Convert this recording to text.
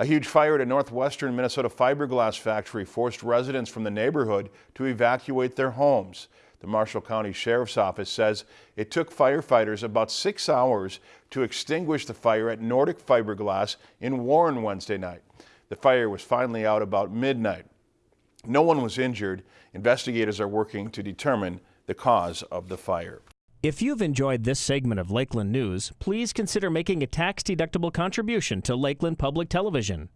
A huge fire at a northwestern Minnesota fiberglass factory forced residents from the neighborhood to evacuate their homes. The Marshall County Sheriff's Office says it took firefighters about six hours to extinguish the fire at Nordic Fiberglass in Warren Wednesday night. The fire was finally out about midnight. No one was injured. Investigators are working to determine the cause of the fire. If you've enjoyed this segment of Lakeland News, please consider making a tax-deductible contribution to Lakeland Public Television.